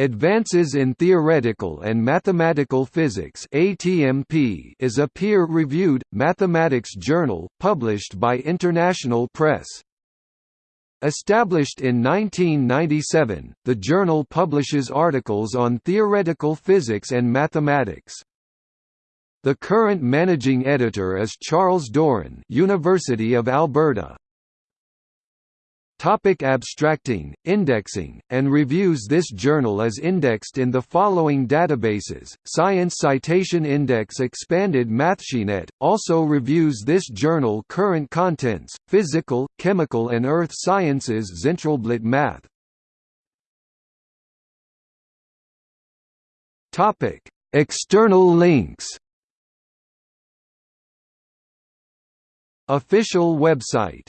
Advances in Theoretical and Mathematical Physics (ATMP) is a peer-reviewed mathematics journal published by International Press. Established in 1997, the journal publishes articles on theoretical physics and mathematics. The current managing editor is Charles Doran, University of Alberta. Topic abstracting, indexing, and reviews. This journal is indexed in the following databases, Science Citation Index Expanded MathSciNet, also reviews this journal current contents, Physical, Chemical and Earth Sciences. Zentralblatt Math. External links. Official website